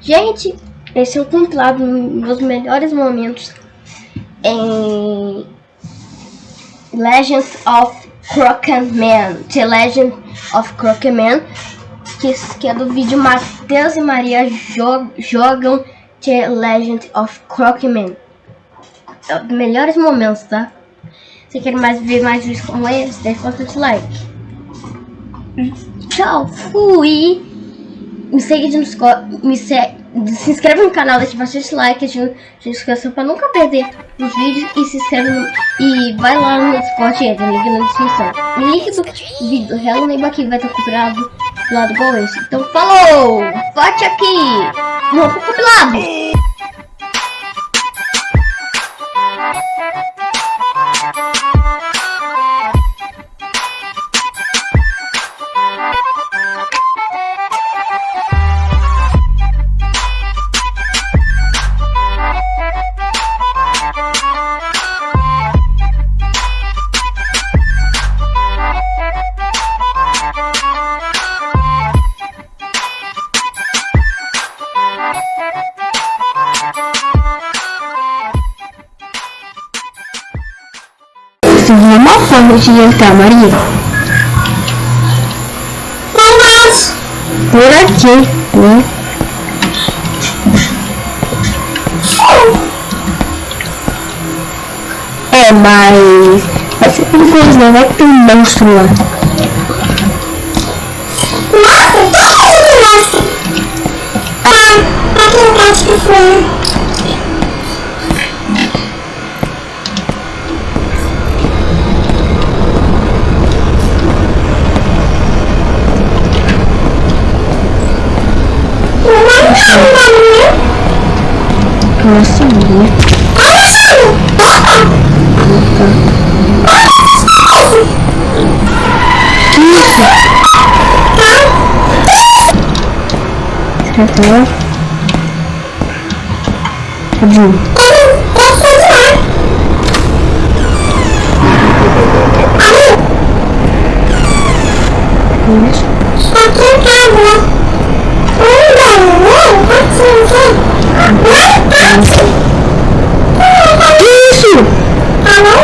Gente, esse é o compilado dos melhores momentos em Legend of Crockett Man. The Legend of Crockett Man, que, que é do vídeo Matheus e Maria jogam The Legend of Crockett Man. É os melhores momentos, tá? Se quer mais ver mais vídeos como esse, deixa bastante like. Tchau, fui! Me segue no me se, se inscreve no canal, deixa bastante like, ativa a notificação pra nunca perder os vídeos e se inscreve no, e vai lá no Discord e entra, link na descrição. O link do vídeo do Hello Neighbor aqui vai estar comprado do lado igual esse. Então falou! Vote aqui! Vamos pro compilado! Forma de entrar, Maria. Mas, por aqui, né? É, mas ser perigoso, né? Vai ter um monstro lá. Embaixo que foi. Nossa, mulher. Que isso? Será que? Isso. Casa. Que isso? Alô?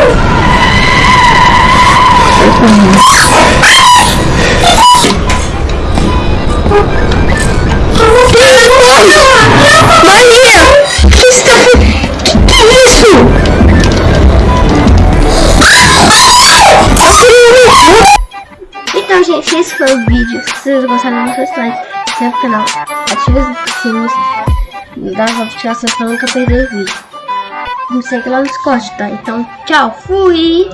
Esse foi o vídeo. Se vocês gostaram, não se like, se inscreve no canal, ative os sinos das notificações pra nunca perder o vídeo. Me segue lá no Discord, tá? Então, tchau, fui!